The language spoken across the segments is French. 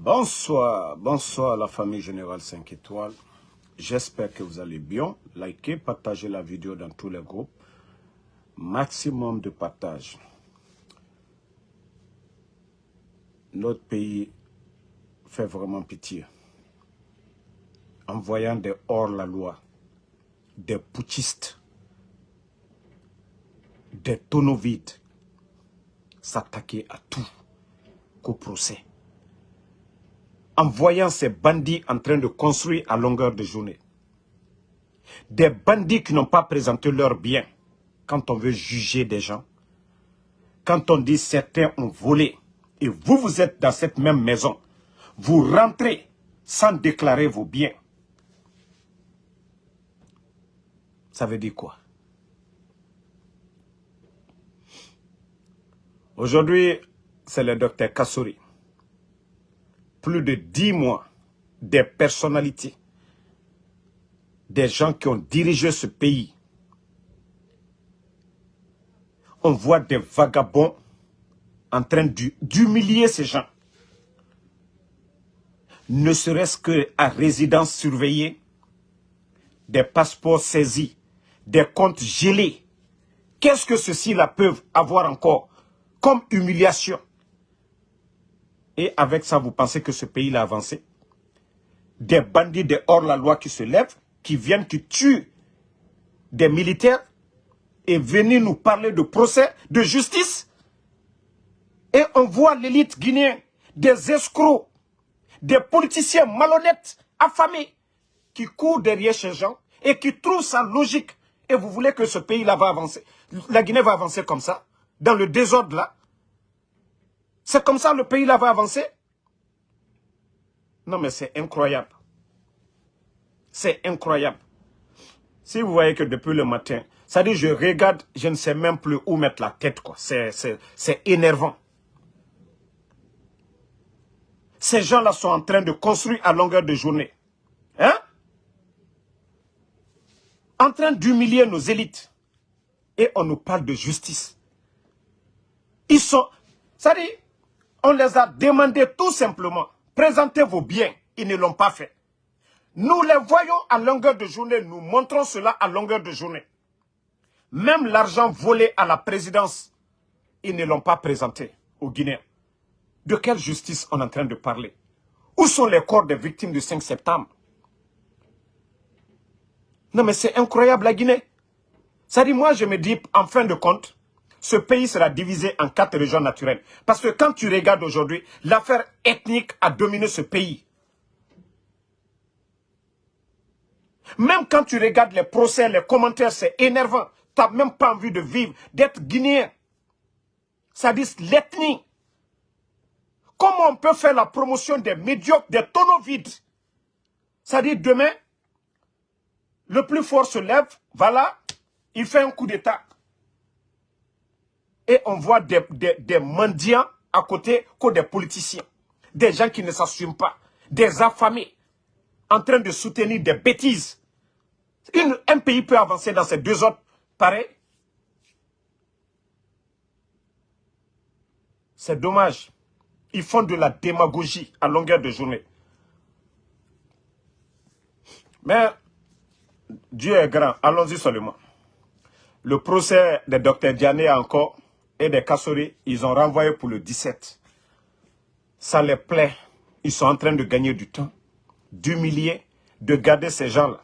Bonsoir, bonsoir la famille Générale 5 étoiles. J'espère que vous allez bien. Likez, partagez la vidéo dans tous les groupes. Maximum de partage. Notre pays fait vraiment pitié. En voyant des hors-la-loi, des putschistes, des tonneaux s'attaquer à tout qu'au procès en voyant ces bandits en train de construire à longueur de journée. Des bandits qui n'ont pas présenté leurs biens quand on veut juger des gens. Quand on dit certains ont volé et vous, vous êtes dans cette même maison, vous rentrez sans déclarer vos biens. Ça veut dire quoi? Aujourd'hui, c'est le docteur Kassouri plus de dix mois, des personnalités, des gens qui ont dirigé ce pays. On voit des vagabonds en train d'humilier ces gens. Ne serait-ce qu'à résidence surveillée, des passeports saisis, des comptes gelés. Qu'est-ce que ceux-ci-là peuvent avoir encore comme humiliation? Et avec ça, vous pensez que ce pays a avancé? Des bandits de hors-la-loi qui se lèvent, qui viennent, qui tuent des militaires et venir nous parler de procès, de justice. Et on voit l'élite guinéenne, des escrocs, des politiciens malhonnêtes, affamés, qui courent derrière ces gens et qui trouvent ça logique. Et vous voulez que ce pays-là va avancer? La Guinée va avancer comme ça, dans le désordre là. C'est comme ça le pays là va avancer? Non mais c'est incroyable. C'est incroyable. Si vous voyez que depuis le matin, ça dit je regarde, je ne sais même plus où mettre la tête. quoi. C'est énervant. Ces gens-là sont en train de construire à longueur de journée. Hein? En train d'humilier nos élites. Et on nous parle de justice. Ils sont... Ça dit, on les a demandé tout simplement, présentez vos biens. Ils ne l'ont pas fait. Nous les voyons à longueur de journée, nous montrons cela à longueur de journée. Même l'argent volé à la présidence, ils ne l'ont pas présenté aux Guinéens. De quelle justice on est en train de parler? Où sont les corps des victimes du 5 septembre? Non mais c'est incroyable la Guinée. Ça dit, moi je me dis, en fin de compte, ce pays sera divisé en quatre régions naturelles. Parce que quand tu regardes aujourd'hui, l'affaire ethnique a dominé ce pays. Même quand tu regardes les procès, les commentaires, c'est énervant. Tu n'as même pas envie de vivre, d'être guinéen. Ça dit l'ethnie. Comment on peut faire la promotion des médiocres, des tonneaux vides? Ça dit demain, le plus fort se lève, voilà, il fait un coup d'état et on voit des, mendiants à côté que des politiciens. Des gens qui ne s'assument pas. Des affamés en train de soutenir des bêtises. un pays peut avancer dans ces deux autres pareil. C'est dommage. Ils font de la démagogie à longueur de journée. Mais Dieu est grand. Allons-y seulement. Le procès de Dr Diané encore et des Kassori, ils ont renvoyé pour le 17. Ça les plaît. Ils sont en train de gagner du temps, d'humilier, de garder ces gens-là.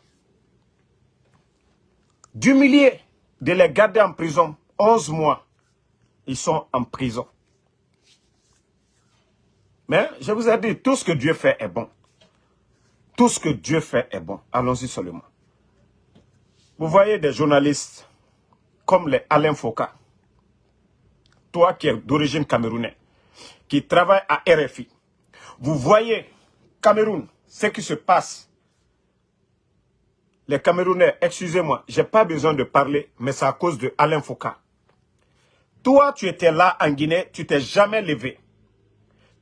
D'humilier, de les garder en prison 11 mois. Ils sont en prison. Mais je vous ai dit, tout ce que Dieu fait est bon. Tout ce que Dieu fait est bon. Allons-y seulement. Vous voyez des journalistes comme les Alain Foucault, toi qui es d'origine camerounaise, qui travaille à RFI, vous voyez Cameroun, ce qui se passe. Les Camerounais, excusez-moi, je n'ai pas besoin de parler, mais c'est à cause de Alain Foucault. Toi, tu étais là en Guinée, tu t'es jamais levé.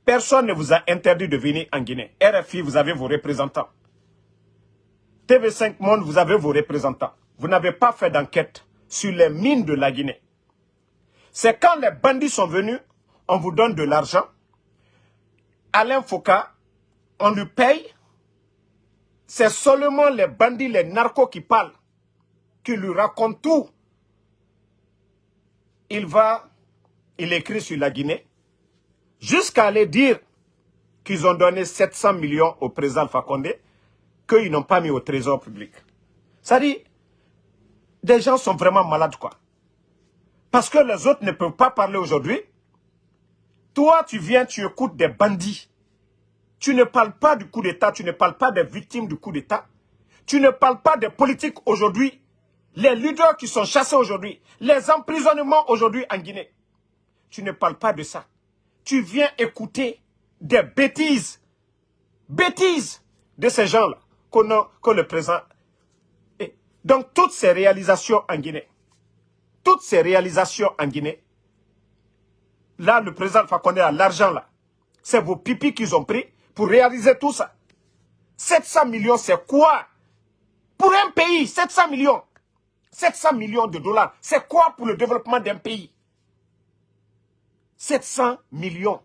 Personne ne vous a interdit de venir en Guinée. RFI, vous avez vos représentants. TV5 Monde, vous avez vos représentants. Vous n'avez pas fait d'enquête sur les mines de la Guinée. C'est quand les bandits sont venus, on vous donne de l'argent. Alain Foucault on lui paye, c'est seulement les bandits, les narcos qui parlent, qui lui racontent tout. Il va, il écrit sur la Guinée, jusqu'à aller dire qu'ils ont donné 700 millions au président Condé, qu'ils n'ont pas mis au trésor public. Ça dit, des gens sont vraiment malades, quoi. Parce que les autres ne peuvent pas parler aujourd'hui. Toi, tu viens, tu écoutes des bandits. Tu ne parles pas du coup d'État, tu ne parles pas des victimes du coup d'État. Tu ne parles pas des politiques aujourd'hui. Les leaders qui sont chassés aujourd'hui. Les emprisonnements aujourd'hui en Guinée. Tu ne parles pas de ça. Tu viens écouter des bêtises. Bêtises de ces gens-là que le président donc, toutes ces réalisations en Guinée, toutes ces réalisations en Guinée, là, le président Fakonde a l'argent là. C'est vos pipis qu'ils ont pris pour réaliser tout ça. 700 millions, c'est quoi? Pour un pays, 700 millions. 700 millions de dollars, c'est quoi pour le développement d'un pays? 700 millions.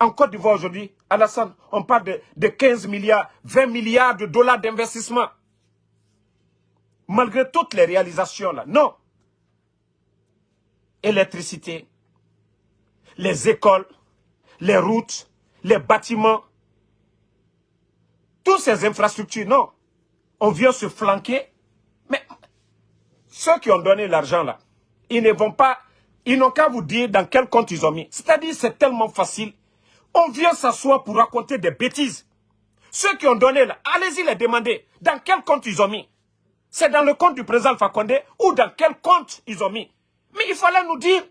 En Côte d'Ivoire aujourd'hui, Alassane, on parle de, de 15 milliards, 20 milliards de dollars d'investissement malgré toutes les réalisations là. Non. Électricité, les écoles, les routes, les bâtiments, toutes ces infrastructures, non. On vient se flanquer. Mais ceux qui ont donné l'argent là, ils ne vont pas, ils n'ont qu'à vous dire dans quel compte ils ont mis. C'est-à-dire c'est tellement facile. On vient s'asseoir pour raconter des bêtises. Ceux qui ont donné là, allez-y les demander dans quel compte ils ont mis? C'est dans le compte du président Fakonde ou dans quel compte ils ont mis. Mais il fallait nous dire.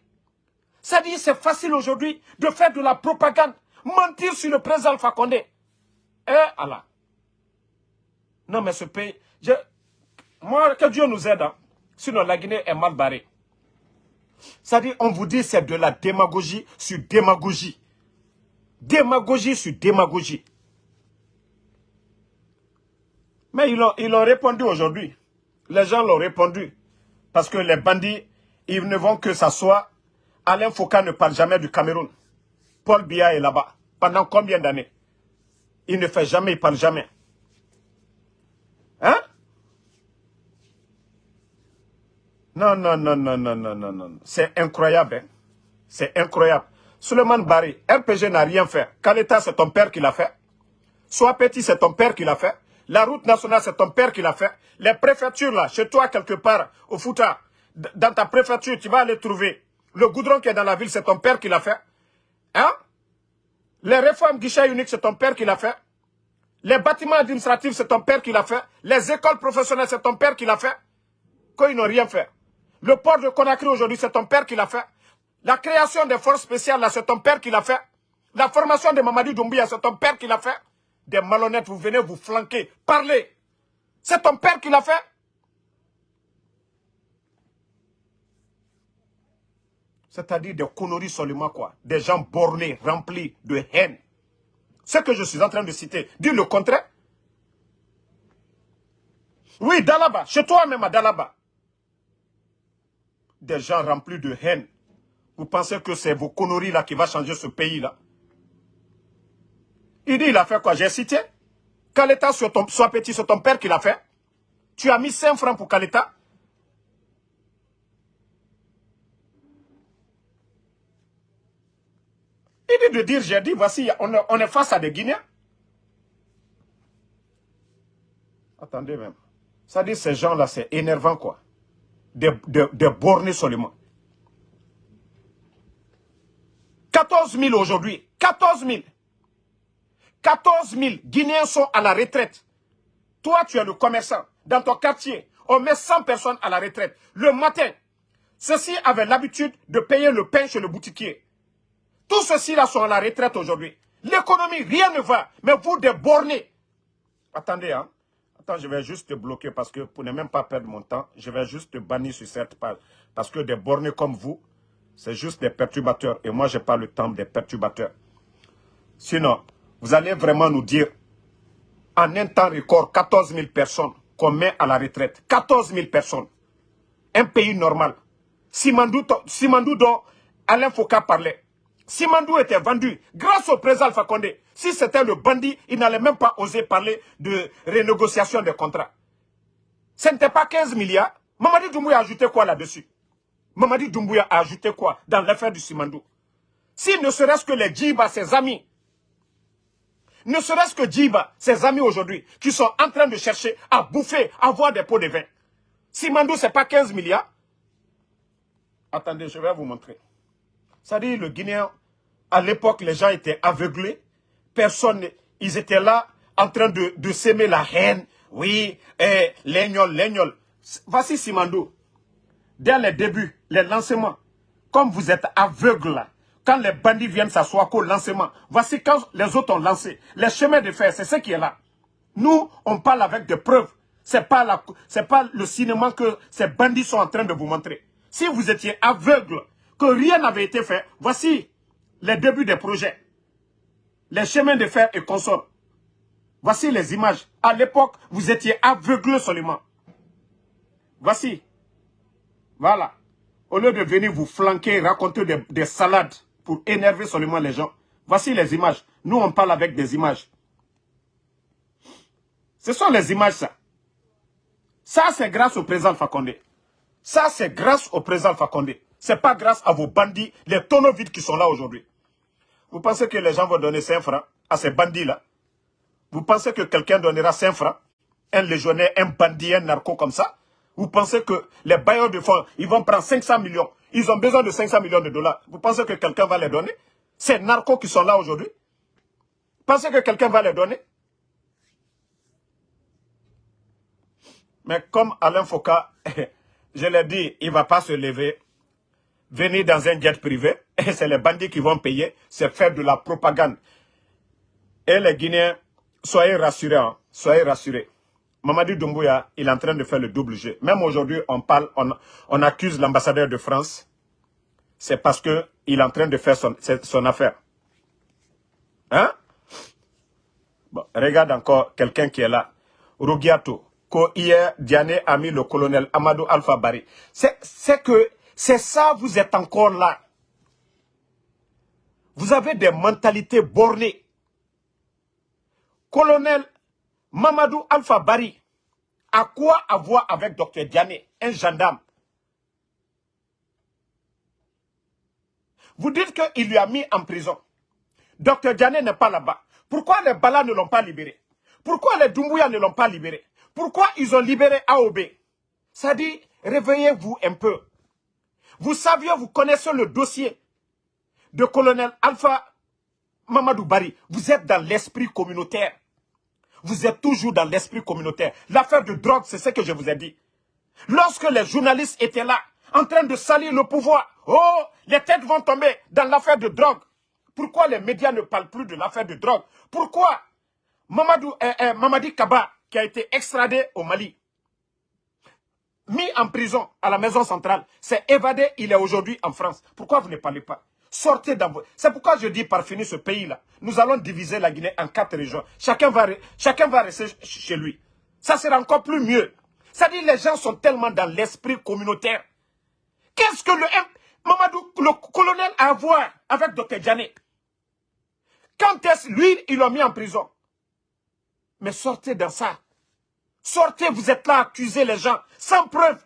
C'est-à-dire c'est facile aujourd'hui de faire de la propagande, mentir sur le président Fakonde. Eh Allah. Non mais ce pays, moi que Dieu nous aide, hein. sinon la Guinée est mal barrée. C'est-à-dire on vous dit c'est de la démagogie sur démagogie. Démagogie sur démagogie. Mais ils ont, ils ont répondu aujourd'hui. Les gens l'ont répondu. Parce que les bandits, ils ne vont que s'asseoir. Alain Foucault ne parle jamais du Cameroun. Paul Biya est là-bas. Pendant combien d'années? Il ne fait jamais, il parle jamais. Hein? Non, non, non, non, non, non, non, non. C'est incroyable. Hein? C'est incroyable. Suleiman Barry, RPG n'a rien fait. Kaleta, c'est ton père qui l'a fait. Sois petit, c'est ton père qui l'a fait. La route nationale, c'est ton père qui l'a fait. Les préfectures, là, chez toi, quelque part, au Fouta, dans ta préfecture, tu vas aller trouver. Le goudron qui est dans la ville, c'est ton père qui l'a fait. Hein? Les réformes guichet unique, c'est ton père qui l'a fait. Les bâtiments administratifs, c'est ton père qui l'a fait. Les écoles professionnelles, c'est ton père qui l'a fait. Quand ils n'ont rien fait. Le port de Conakry aujourd'hui, c'est ton père qui l'a fait. La création des forces spéciales, là, c'est ton père qui l'a fait. La formation de Mamadi Doumbia, c'est ton père qui l'a fait des malhonnêtes, vous venez vous flanquer. Parlez. C'est ton père qui l'a fait. C'est-à-dire des conneries seulement quoi. Des gens bornés, remplis de haine. Ce que je suis en train de citer, dis le contraire. Oui, Dalaba, chez toi-même à Dalaba. Des gens remplis de haine. Vous pensez que c'est vos conneries là qui va changer ce pays là? Il dit, il a fait quoi? J'ai cité. Kaleta soit, ton, soit petit, c'est ton père qui l'a fait. Tu as mis 5 francs pour Kaleta. Il dit de dire, j'ai dit, voici, on, est face à des Guinéens. Attendez même. Ça dit, ces gens-là, c'est énervant, quoi. Des bornés seulement. 14 000 aujourd'hui. 14 000. 14 000 Guinéens sont à la retraite. Toi, tu es le commerçant. Dans ton quartier, on met 100 personnes à la retraite. Le matin, ceux-ci avaient l'habitude de payer le pain chez le boutiquier. Tous ceux-ci-là sont à la retraite aujourd'hui. L'économie, rien ne va. Mais vous, des bornés. Attendez, hein. Attends, je vais juste te bloquer parce que pour ne même pas perdre mon temps, je vais juste te bannir sur cette page. Parce que des bornés comme vous, c'est juste des perturbateurs. Et moi, je n'ai pas le temps des perturbateurs. Sinon, vous allez vraiment nous dire, en un temps record, 14 000 personnes qu'on met à la retraite. 14 000 personnes. Un pays normal. Simandou, Simandou dont Alain Foucault parlait. Simandou était vendu grâce au président Alpha Condé. Si c'était le bandit, il n'allait même pas oser parler de renégociation des contrats. Ce n'était pas 15 milliards. Mamadi Doumbouya a ajouté quoi là-dessus? Mamadi Doumbouya a ajouté quoi dans l'affaire du Simandou? Si ne serait-ce que les Djiba, ses amis, ne serait-ce que Djiba, ses amis aujourd'hui, qui sont en train de chercher à bouffer, à avoir des pots de vin. Simandou, ce n'est pas 15 milliards. Attendez, je vais vous montrer. Dit, le Guinéen, à l'époque, les gens étaient aveuglés. Personne, ils étaient là en train de, de s'aimer la haine. Oui, eh, l'ignol, l'ignol. Voici Simandou. Dès les débuts, les lancements, comme vous êtes aveugle quand les bandits viennent s'asseoir qu'au lancement, voici quand les autres ont lancé. Les chemins de fer, c'est ce qui est là. Nous, on parle avec des preuves. Ce n'est pas, pas le cinéma que ces bandits sont en train de vous montrer. Si vous étiez aveugle, que rien n'avait été fait, voici les débuts des projets. Les chemins de fer et consorts. Voici les images. À l'époque, vous étiez aveugle seulement. Voici. Voilà. Au lieu de venir vous flanquer, raconter des, salades pour énerver seulement les gens. Voici les images. Nous, on parle avec des images. Ce sont les images, ça. Ça, c'est grâce au président Fakonde. Ça, c'est grâce au président Fakonde. Ce n'est pas grâce à vos bandits, les tonneaux vides qui sont là aujourd'hui. Vous pensez que les gens vont donner 5 francs à ces bandits-là? Vous pensez que quelqu'un donnera 5 francs? Un légionnaire, un bandit, un narco comme ça? Vous pensez que les bailleurs de fonds, ils vont prendre 500 millions? Ils ont besoin de 500 millions de dollars. Vous pensez que quelqu'un va les donner? Ces narcos qui sont là aujourd'hui pensez que quelqu'un va les donner? Mais comme Alain Foucault, je l'ai dit, il ne va pas se lever venir dans un jet privé, c'est les bandits qui vont payer, c'est faire de la propagande. Et les Guinéens, soyez rassurés, hein, soyez rassurés. Mamadi Doumbouya, il est en train de faire le double jeu. Même aujourd'hui, on parle, on, accuse l'ambassadeur de France. C'est parce qu'il est en train de faire son, affaire. Hein? Bon, regarde encore quelqu'un qui est là. Rugiato. Ko hier, Diane a mis le colonel Amadou Alpha Bari. C'est que c'est ça, vous êtes encore là. Vous avez des mentalités bornées. Colonel Mamadou Alpha Bari, à quoi avoir avec Dr Diane, un gendarme? Vous dites qu'il lui a mis en prison. Dr Diane n'est pas là-bas. Pourquoi les Bala ne l'ont pas libéré? Pourquoi les Doumbouya ne l'ont pas libéré? Pourquoi ils ont libéré AOB Ça dit, réveillez-vous un peu. Vous saviez, vous connaissez le dossier de colonel Alpha Mamadou Bari. Vous êtes dans l'esprit communautaire. Vous êtes toujours dans l'esprit communautaire. L'affaire de drogue, c'est ce que je vous ai dit. Lorsque les journalistes étaient là, en train de salir le pouvoir, oh, les têtes vont tomber dans l'affaire de drogue. Pourquoi les médias ne parlent plus de l'affaire de drogue? Pourquoi Mamadou, eh, eh, Mamadi Kaba, qui a été extradé au Mali, mis en prison à la maison centrale, s'est évadé, il est aujourd'hui en France. Pourquoi vous ne parlez pas? Sortez dans vos... C'est pourquoi je dis par finir ce pays-là. Nous allons diviser la Guinée en quatre régions. Chacun va, chacun va rester chez lui. Ça sera encore plus mieux. Dit les gens sont tellement dans l'esprit communautaire. Qu'est-ce que le Mamadou, le colonel a à voir avec Dr Djané Quand est-ce lui, ils l'ont mis en prison? Mais sortez dans ça. Sortez, vous êtes là accuser les gens, sans preuve.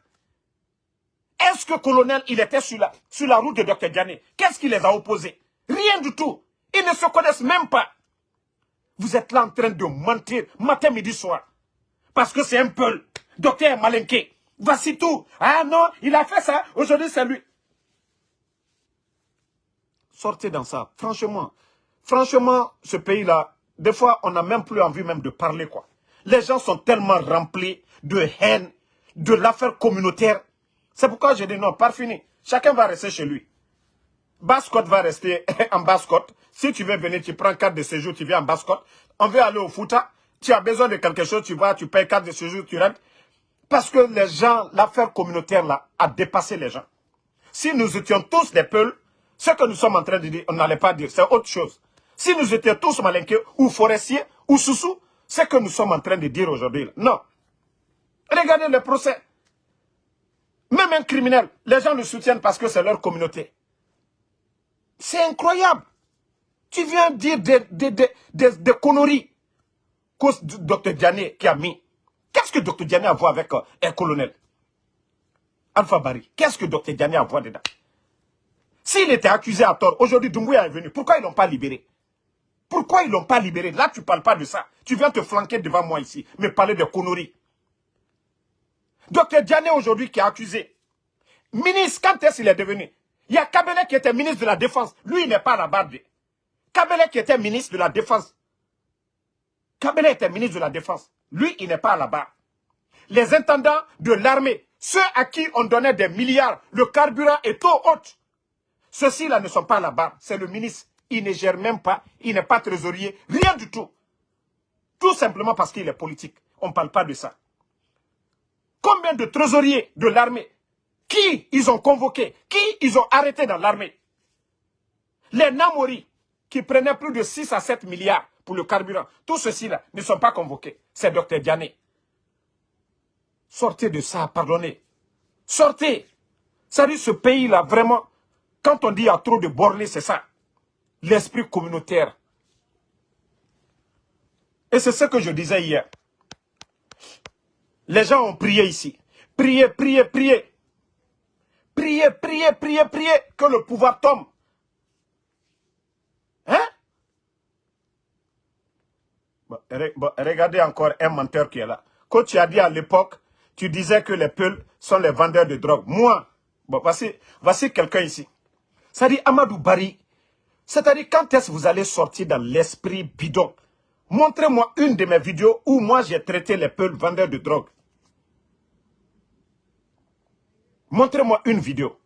Est-ce que colonel, il était sur la, sur la route de Dr Diané? Qu'est-ce qui les a opposés? Rien du tout. Ils ne se connaissent même pas. Vous êtes là en train de mentir matin, midi, soir. Parce que c'est un peu docteur Malinké. Voici tout. Ah non, il a fait ça. Aujourd'hui, c'est lui. Sortez dans ça. Franchement, franchement, ce pays-là, des fois, on n'a même plus envie même de parler, quoi. Les gens sont tellement remplis de haine, de l'affaire communautaire. C'est pourquoi je dis non, pas fini. Chacun va rester chez lui. Bascotte va rester en Bascotte. Si tu veux venir, tu prends carte de séjour, tu viens en Bascotte. On veut aller au Fouta. Tu as besoin de quelque chose, tu vas, tu payes carte de séjour, tu rentres. Parce que les gens, l'affaire communautaire là, a dépassé les gens. Si nous étions tous des peuls, ce que nous sommes en train de dire, on n'allait pas dire, c'est autre chose. Si nous étions tous malinqués, ou forestiers, ou sous-sous, ce que nous sommes en train de dire aujourd'hui. Non. Regardez le procès. Même un criminel, les gens le soutiennent parce que c'est leur communauté. C'est incroyable. Tu viens dire des, des, des, des, conneries. Cause du docteur Diané qui a mis. Qu'est-ce que docteur Diané a à voir avec euh, un colonel? Alpha Barry. Qu'est-ce que docteur Diané a à voir dedans? S'il était accusé à tort, aujourd'hui Doumbouya est venu. Pourquoi ils ne l'ont pas libéré? Pourquoi ils ne l'ont pas libéré? Là, tu ne parles pas de ça. Tu viens te flanquer devant moi ici, mais parler de conneries. Docteur Diané aujourd'hui qui est accusé. Ministre, quand est-ce qu'il est devenu? Il y a Kabele qui était ministre de la Défense. Lui, il n'est pas barre. Kabele qui était ministre de la Défense. Kabele était ministre de la Défense. Lui, il n'est pas barre. Les intendants de l'armée, ceux à qui on donnait des milliards, le carburant est trop haut. Ceux-ci-là ne sont pas barre. C'est le ministre. Il ne gère même pas. Il n'est pas trésorier. Rien du tout. Tout simplement parce qu'il est politique. On ne parle pas de ça. Combien de trésoriers de l'armée Qui ils ont convoqué Qui ils ont arrêté dans l'armée? Les Namori, qui prenaient plus de 6 à 7 milliards pour le carburant, tous ceux-ci-là ne sont pas convoqués. C'est Dr Diané. Sortez de ça, pardonnez. Sortez. Dit, ce pays-là, vraiment, quand on dit qu'il y a trop de bornés, c'est ça. L'esprit communautaire. Et c'est ce que je disais hier. Les gens ont prié ici. Priez, priez, priez. Priez, priez, priez, priez que le pouvoir tombe. Hein? Regardez encore un menteur qui est là. Quand tu as dit à l'époque, tu disais que les peuls sont les vendeurs de drogue. Moi, voici, voici quelqu'un ici. Ça dit Amadou Bari. C'est-à-dire quand est-ce que vous allez sortir dans l'esprit bidon? Montrez-moi une de mes vidéos où moi j'ai traité les peuls vendeurs de drogue. Montrez-moi une vidéo.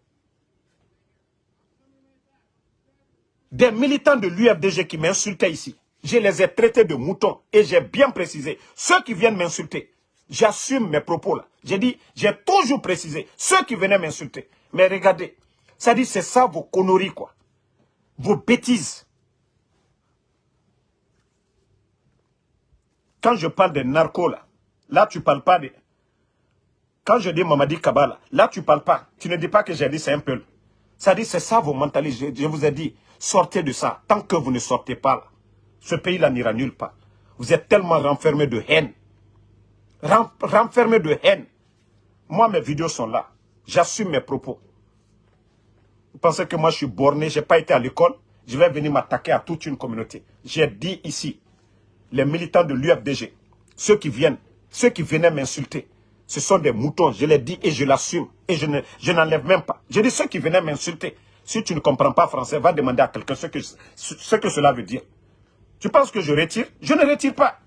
Des militants de l'UFDG qui m'insultaient ici. Je les ai traités de moutons et j'ai bien précisé. Ceux qui viennent m'insulter, j'assume mes propos là. J'ai dit, j'ai toujours précisé. Ceux qui venaient m'insulter. Mais regardez, ça dit c'est ça vos conneries quoi. Vos bêtises. Quand je parle des narcos là, là tu parles pas de... Quand je dis Mamadi Kabala, là tu parles pas. Tu ne dis pas que j'ai dit c'est un peu. Ça dit c'est ça vos mentalités. Je, vous ai dit, sortez de ça. Tant que vous ne sortez pas là, ce pays-là n'ira nulle part. Vous êtes tellement renfermé de haine. renfermé de haine. Moi, mes vidéos sont là. J'assume mes propos. Vous pensez que moi je suis borné, je n'ai pas été à l'école, je vais venir m'attaquer à toute une communauté. J'ai dit ici, les militants de l'UFDG, ceux qui viennent, ceux qui venaient m'insulter, ce sont des moutons, je l'ai dit et je l'assume. Et je n'enlève même pas. Je dis ceux qui venaient m'insulter. Si tu ne comprends pas français, va demander à quelqu'un ce que, ce que cela veut dire. Tu penses que je retire? Je ne retire pas.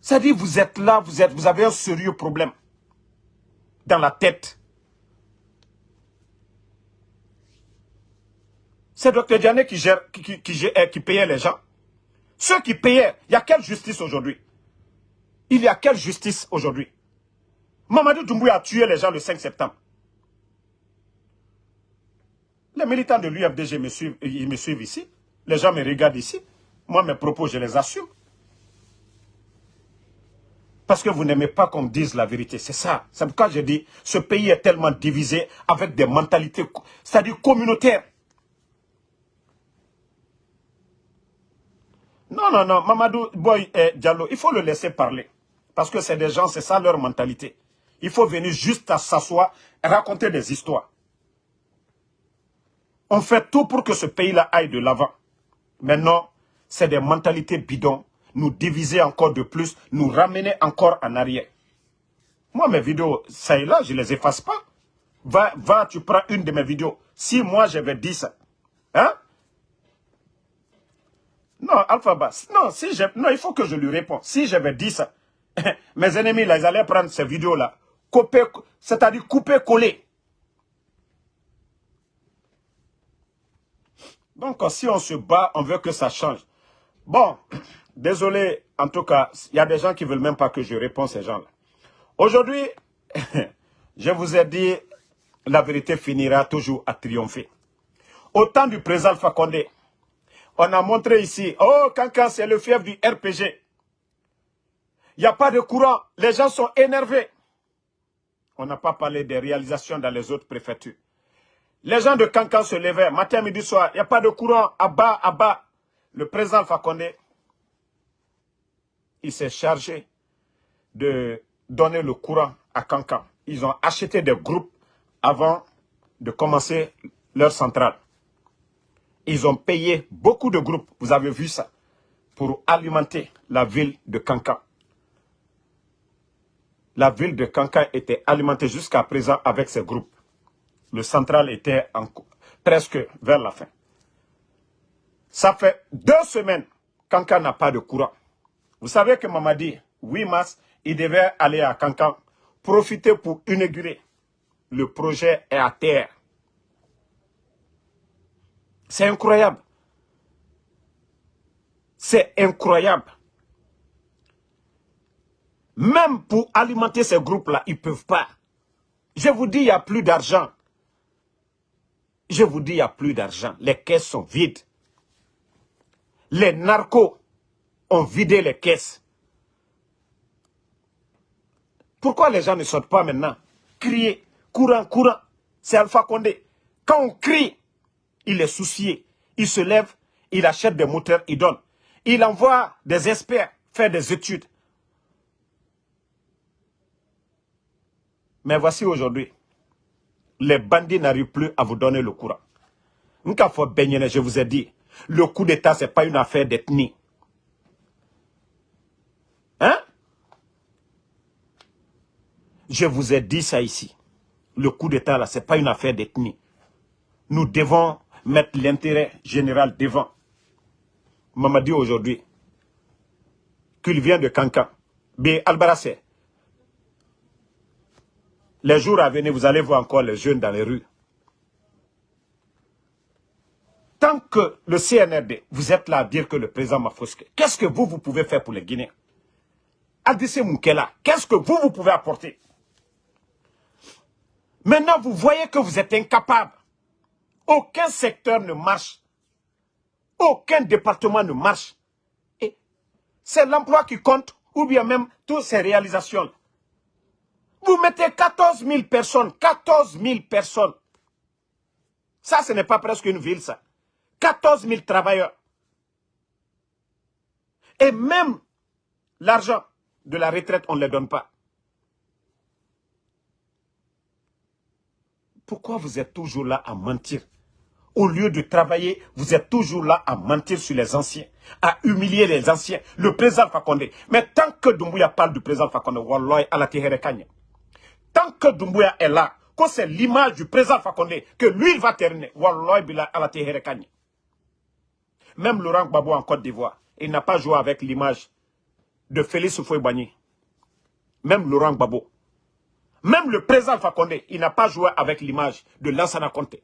Ça dit, vous êtes là, vous, êtes, vous avez un sérieux problème dans la tête. C'est Dr Diané qui, gère, qui payait les gens. Ceux qui payaient, il y a quelle justice aujourd'hui? Il y a quelle justice aujourd'hui? Mamadou Doumbouya a tué les gens le 5 septembre. Les militants de l'UFDG me suivent, ici. Les gens me regardent ici. Moi, mes propos, je les assume. Parce que vous n'aimez pas qu'on dise la vérité. C'est ça. C'est pourquoi je dis, ce pays est tellement divisé avec des mentalités, c'est-à-dire communautaires. Non, non, non. Mamadou Boy et Diallo, il faut le laisser parler. Parce que c'est des gens, c'est ça leur mentalité. Il faut venir juste à s'asseoir raconter des histoires. On fait tout pour que ce pays-là aille de l'avant. Maintenant, c'est des mentalités bidons. Nous diviser encore de plus, nous ramener encore en arrière. Moi, mes vidéos, ça et là, je ne les efface pas. Va, va, tu prends une de mes vidéos. Si moi, j'avais dit ça, hein? Non, Alpha Bass, non, si non, il faut que je lui réponde. Si j'avais dit ça, mes ennemis, là, ils allaient prendre ces vidéos-là, c'est-à-dire couper, coller. Donc, si on se bat, on veut que ça change. Bon, désolé, en tout cas, il y a des gens qui ne veulent même pas que je réponde ces gens-là. Aujourd'hui, je vous ai dit, la vérité finira toujours à triompher. Au temps du président Condé, on a montré ici, oh, quand c'est le fief du RPG. Il n'y a pas de courant. Les gens sont énervés. On n'a pas parlé des réalisations dans les autres préfectures. Les gens de Cancan se levaient, matin, midi, soir. Il n'y a pas de courant. À bas, à bas. Le président Fakonde, il s'est chargé de donner le courant à Cancan. Ils ont acheté des groupes avant de commencer leur centrale. Ils ont payé beaucoup de groupes, vous avez vu ça, pour alimenter la ville de Cancan. La ville de Cancan était alimentée jusqu'à présent avec ces groupes. Le central était presque vers la fin. Ça fait deux semaines qu'Anka n'a pas de courant. Vous savez que Mamadi, 8 mars, il devait aller à Cancan, profiter pour inaugurer. Le projet est à terre. C'est incroyable. C'est incroyable. Même pour alimenter ces groupes-là, ils ne peuvent pas. Je vous dis, il n'y a plus d'argent. Je vous dis, il n'y a plus d'argent. Les caisses sont vides. Les narcos ont vidé les caisses. Pourquoi les gens ne sortent pas maintenant? Crier, courant, courant. C'est Alpha Condé. Quand on crie, il est soucié. Il se lève, il achète des moteurs, il donne. Il envoie des experts faire des études. Mais voici aujourd'hui, les bandits n'arrivent plus à vous donner le courant. Je vous ai dit, le coup d'État, ce n'est pas une affaire d'ethnie. Hein? Je vous ai dit ça ici. Le coup d'État, ce n'est pas une affaire d'ethnie. Nous devons mettre l'intérêt général devant. Maman dit aujourd'hui qu'il vient de Cancan. B. Albarassé. Les jours à venir, vous allez voir encore les jeunes dans les rues. Tant que le CNRD, vous êtes là à dire que le président m'a qu'est-ce que vous, vous pouvez faire pour les Guinéens? Adissé Moukela, qu'est-ce que vous, vous pouvez apporter? Maintenant, vous voyez que vous êtes incapable. Aucun secteur ne marche. Aucun département ne marche. Et c'est l'emploi qui compte, ou bien même toutes ces réalisations. Vous mettez 14 000 personnes, 14 000 personnes. Ça, ce n'est pas presque une ville, ça. 14 000 travailleurs. Et même l'argent de la retraite, on ne les donne pas. Pourquoi vous êtes toujours là à mentir? Au lieu de travailler, vous êtes toujours là à mentir sur les anciens, à humilier les anciens, le président Fakonde. Mais tant que Doumbouya parle du président Fakonde, la Tant que Doumbouya est là, que c'est l'image du président Fakonde, que lui il va terminer, Walloy à la même Laurent Gbagbo en Côte d'Ivoire, il n'a pas joué avec l'image de Félix Houphouët-Boigny. Même Laurent Gbagbo. Même le président Fakonde, il n'a pas joué avec l'image de Lansana Conte.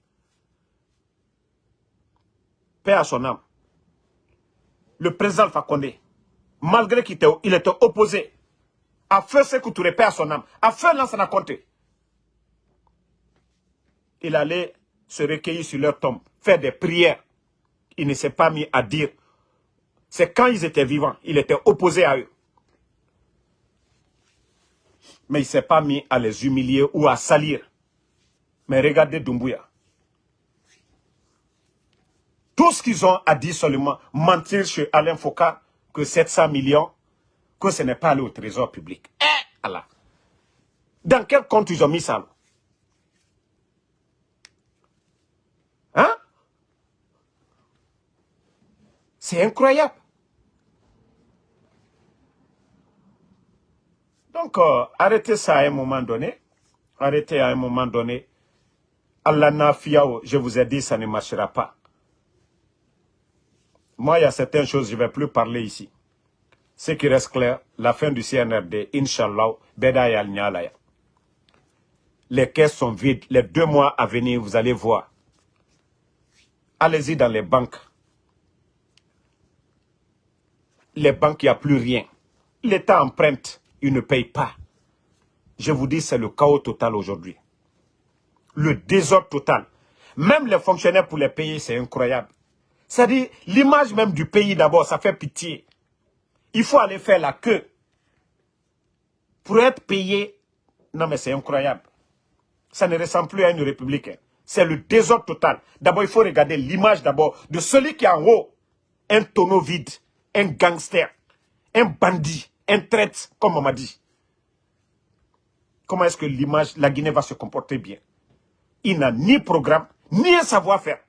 Père à son âme. Le président Fakonde, malgré qu'il était, opposé à Feu Sekou Touré, Père à son âme, à Feu Lansana Conte, il allait se recueillir sur leur tombe, faire des prières il ne s'est pas mis à dire. C'est quand ils étaient vivants, il était opposé à eux. Mais il ne s'est pas mis à les humilier ou à salir. Mais regardez Dumbuya. Tout ce qu'ils ont à dire seulement, mentir chez Alain Foucault que 700 millions, que ce n'est pas allé au trésor public. Eh, Allah. Dans quel compte ils ont mis ça Hein? C'est incroyable. Donc, euh, arrêtez ça à un moment donné. Arrêtez à un moment donné. Allah nafiao, je vous ai dit, ça ne marchera pas. Moi, il y a certaines choses, je ne vais plus parler ici. Ce qui reste clair, la fin du CNRD, Inch'Allah, Beda Nyalaya. Les caisses sont vides. Les deux mois à venir, vous allez voir. Allez-y dans les banques les banques, il n'y a plus rien. L'État emprunte, il ne paye pas. Je vous dis, c'est le chaos total aujourd'hui. Le désordre total. Même les fonctionnaires pour les payer, c'est incroyable. C'est-à-dire, l'image même du pays d'abord, ça fait pitié. Il faut aller faire la queue. Pour être payé, non mais c'est incroyable. Ça ne ressemble plus à une république. Hein. C'est le désordre total. D'abord, il faut regarder l'image d'abord de celui qui est en haut. Un tonneau vide, un gangster, un bandit, un traître, comme on m'a dit. Comment est-ce que l'image, la Guinée va se comporter bien? Il n'a ni programme, ni un savoir-faire.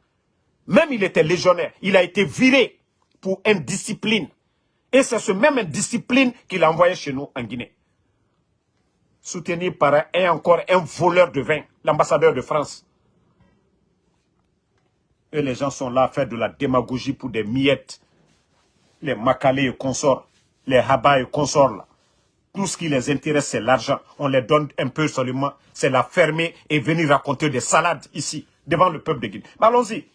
Même il était légionnaire. Il a été viré pour indiscipline. Et c'est ce même indiscipline qu'il a envoyé chez nous en Guinée. Soutenu par un, encore un voleur de vin, l'ambassadeur de France. Et les gens sont là à faire de la démagogie pour des miettes. Les macalés et consorts, les habas et consorts. Tout ce qui les intéresse, c'est l'argent. On les donne un peu seulement. C'est la fermer et venir raconter des salades ici, devant le peuple de Guinée. Allons-y.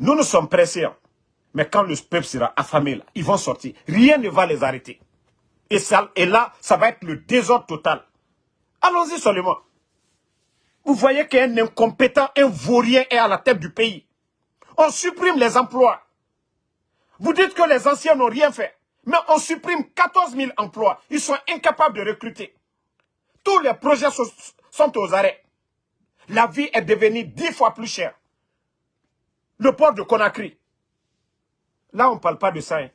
Nous nous sommes pressés. Hein. Mais quand le peuple sera affamé, là, ils vont sortir. Rien ne va les arrêter. Et, ça, et là, ça va être le désordre total. Allons-y seulement. Vous voyez qu'un incompétent, un vaurien est à la tête du pays. On supprime les emplois. Vous dites que les anciens n'ont rien fait. Mais on supprime 14 000 emplois. Ils sont incapables de recruter. Tous les projets sont aux arrêts. La vie est devenue dix fois plus chère. Le port de Conakry. Là, on ne parle pas de ça. Hein.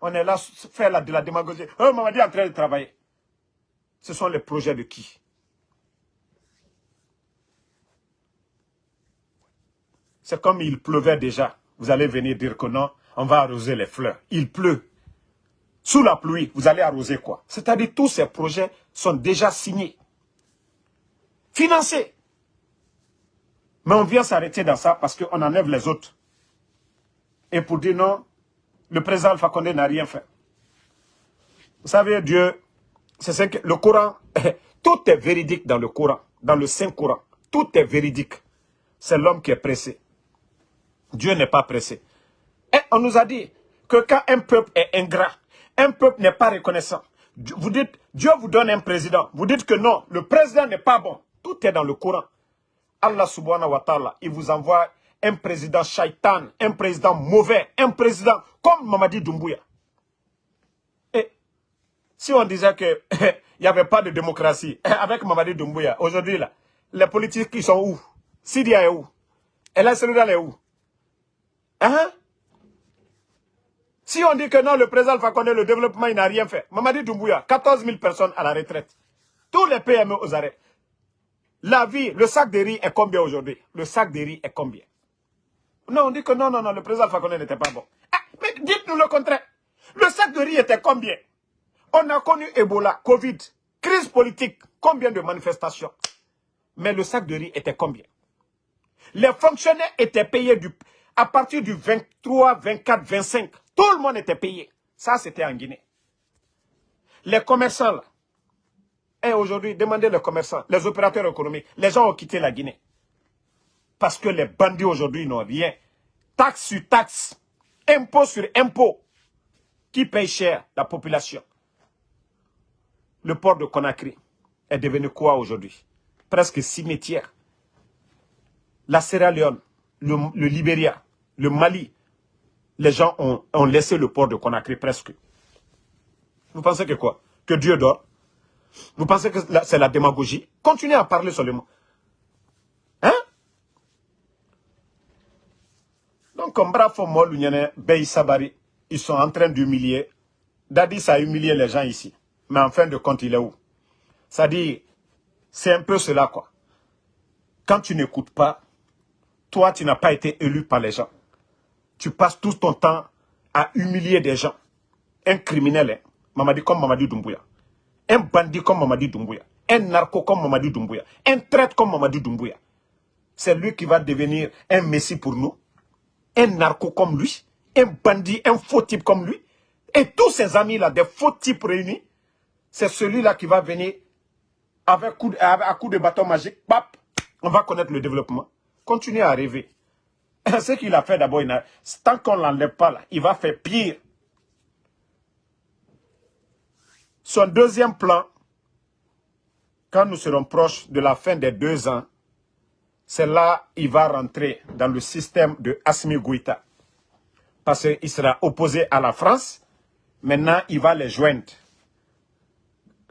On est là faire de la démagogie. Oh, Mamadi est en train de travailler. Ce sont les projets de qui? C'est comme il pleuvait déjà. Vous allez venir dire que non, on va arroser les fleurs. Il pleut. Sous la pluie, vous allez arroser quoi? C'est-à-dire tous ces projets sont déjà signés. Financés. Mais on vient s'arrêter dans ça parce qu'on enlève les autres. Et pour dire non, le président Alpha Condé n'a rien fait. Vous savez, Dieu, c'est ce que le Coran, tout est véridique dans le Coran, dans le Saint-Coran. Tout est véridique. C'est l'homme qui est pressé. Dieu n'est pas pressé. Et on nous a dit que quand un peuple est ingrat, un peuple n'est pas reconnaissant, vous dites, Dieu vous donne un président. Vous dites que non, le président n'est pas bon. Tout est dans le Coran. Allah subhanahu wa ta'ala, il vous envoie un président shaitan, un président mauvais, un président comme Mamadi Doumbouya. Et si on disait qu'il n'y avait pas de démocratie avec Mamadi Doumbouya, aujourd'hui, là, les politiques qui sont où? Syria est où? Sénégal est où? Hein? Si on dit que non, le président Alpha le développement, il n'a rien fait. Mamadi Doumbouya, 14 000 personnes à la retraite. Tous les PME aux arrêts. La vie, le sac de riz est combien aujourd'hui? Le sac de riz est combien? Non, on dit que non, non, non, le président Alpha n'était pas bon. Ah, mais dites-nous le contraire. Le sac de riz était combien? On a connu Ebola, Covid, crise politique, combien de manifestations? Mais le sac de riz était combien? Les fonctionnaires étaient payés du, à partir du 23, 24, 25. Tout le monde était payé. Ça, c'était en Guinée. Les commerçants, là, et aujourd'hui, demandez les commerçants, les opérateurs économiques, les gens ont quitté la Guinée. Parce que les bandits aujourd'hui n'ont rien. Taxe sur taxe, impôt sur impôt. Qui paye cher La population. Le port de Conakry est devenu quoi aujourd'hui? Presque cimetière. La Sierra Leone, le, Libéria, le Mali, les gens ont laissé le port de Conakry presque. Vous pensez que quoi? Que Dieu dort? Vous pensez que c'est la démagogie? Continuez à parler seulement. Hein? Donc, comme Bravo Mol, Bey Sabari, ils sont en train d'humilier. Dadis a humilié les gens ici. Mais en fin de compte, il est où? Dit, c'est un peu cela, quoi. Quand tu n'écoutes pas, toi, tu n'as pas été élu par les gens. Tu passes tout ton temps à humilier des gens. Un criminel, hein? Mamadi comme Mamadi Doumbouya un bandit comme Mamadi Doumbouya, un narco comme Mamadi Doumbouya, un traître comme Mamadi Doumbouya. C'est lui qui va devenir un messie pour nous. Un narco comme lui, un bandit, un faux type comme lui. Et tous ses amis-là, des faux types réunis, c'est celui-là qui va venir avec coup, à coup de bâton magique, pap, on va connaître le développement. Continuez à rêver. Ce qu'il a fait d'abord, tant qu'on ne l'enlève pas là, il va faire pire. Son deuxième plan, quand nous serons proches de la fin des deux ans, c'est là qu'il va rentrer dans le système de Asmi. Parce qu'il sera opposé à la France, maintenant il va les joindre.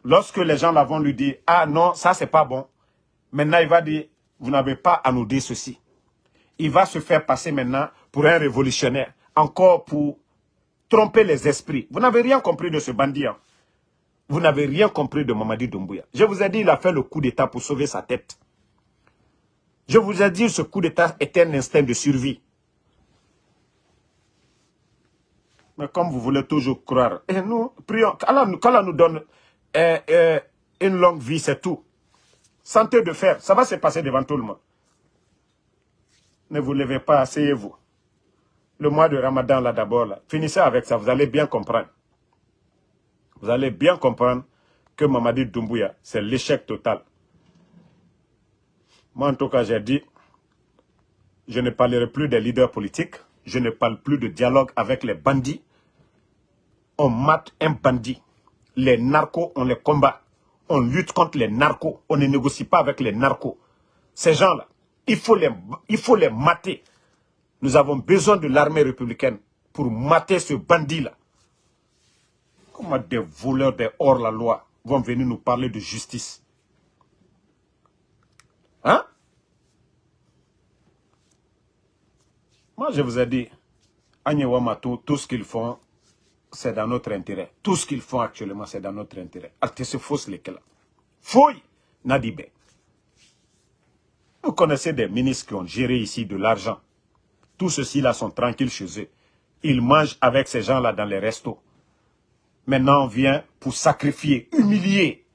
Lorsque les gens vont lui dire, ah non, ça c'est pas bon, maintenant il va dire, vous n'avez pas à nous dire ceci. Il va se faire passer maintenant pour un révolutionnaire, encore pour tromper les esprits. Vous n'avez rien compris de ce bandit. Hein. Vous n'avez rien compris de Mamadi Doumbouya. Je vous ai dit, il a fait le coup d'état pour sauver sa tête. Je vous ai dit, ce coup d'état est un instinct de survie. Mais comme vous voulez toujours croire, et nous prions, qu'Allah nous donne euh, euh, une longue vie, c'est tout. Santé de fer, ça va se passer devant tout le monde. Ne vous levez pas, asseyez-vous. Le mois de Ramadan, là, d'abord, finissez avec ça, vous allez bien comprendre. Vous allez bien comprendre que Mamadi Doumbouya, c'est l'échec total. Moi, en tout cas, j'ai dit, je ne parlerai plus des leaders politiques, je ne parle plus de dialogue avec les bandits. On mate un bandit. Les narcos, on les combat on lutte contre les narcos. On ne négocie pas avec les narcos. Ces gens-là, il, faut les, il faut les mater. Nous avons besoin de l'armée républicaine pour mater ce bandit-là. Comment des voleurs des hors-la-loi vont venir nous parler de justice Hein Moi, je vous ai dit, Wamato, tout ce qu'ils font, c'est dans notre intérêt. Tout ce qu'ils font actuellement, c'est dans notre intérêt. se fausse lesquels. Fouille, Nadibé. Vous connaissez des ministres qui ont géré ici de l'argent. Tous ceux-ci-là sont tranquilles chez eux. Ils mangent avec ces gens-là dans les restos. Maintenant, vient pour sacrifier, humilier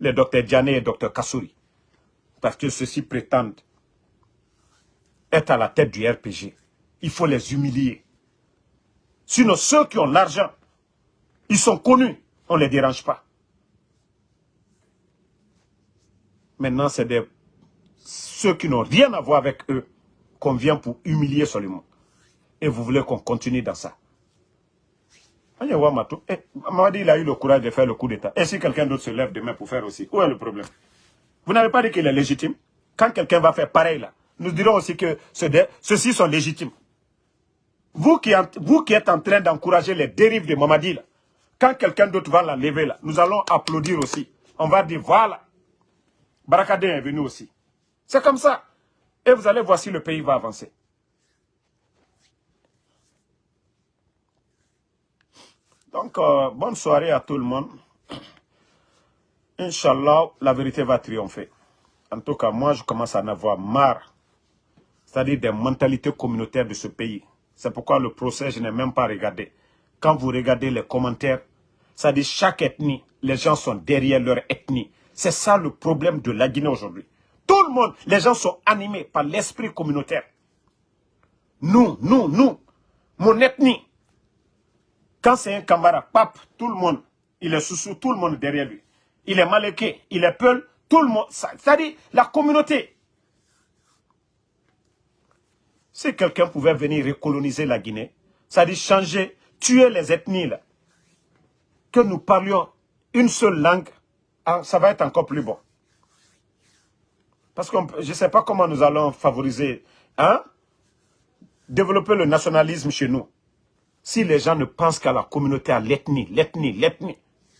les docteurs Diané et docteur Kassouri. Parce que ceux-ci prétendent être à la tête du RPG. Il faut les humilier. Sinon, ceux qui ont l'argent, ils sont connus. On ne les dérange pas. Maintenant, c'est ceux qui n'ont rien à voir avec eux qu'on vient pour humilier seulement. Et vous voulez qu'on continue dans ça. Eh, Mamadi, a eu le courage de faire le coup d'État. Et si quelqu'un d'autre se lève demain pour faire aussi, où est le problème? Vous n'avez pas dit qu'il est légitime? Quand quelqu'un va faire pareil là, nous dirons aussi que ceux-ci sont légitimes. Vous qui, vous qui êtes en train d'encourager les dérives de Mamadi là, quand quelqu'un d'autre va la lever là, nous allons applaudir aussi. On va dire, voilà, Barakadé est venu aussi. C'est comme ça. Et vous allez voir si le pays va avancer. Donc, euh, bonne soirée à tout le monde. Inch'Allah, la vérité va triompher. En tout cas, moi, je commence à en avoir marre. C'est-à-dire des mentalités communautaires de ce pays. C'est pourquoi le procès, je n'ai même pas regardé. Quand vous regardez les commentaires, ça dit chaque ethnie, les gens sont derrière leur ethnie. C'est ça le problème de la Guinée aujourd'hui. Tout le monde, les gens sont animés par l'esprit communautaire. Nous, nous, nous, mon ethnie. Quand c'est un camarade, pape, tout le monde, il est sous tout le monde derrière lui. Il est maléqué, il est peul, tout le monde. C'est-à-dire la communauté. Si quelqu'un pouvait venir recoloniser la Guinée, c'est-à-dire changer tuer les ethnies, là, que nous parlions une seule langue, ah, ça va être encore plus bon. Parce que je ne sais pas comment nous allons favoriser, hein, développer le nationalisme chez nous. Si les gens ne pensent qu'à la communauté, à l'ethnie, l'ethnie, l'ethnie.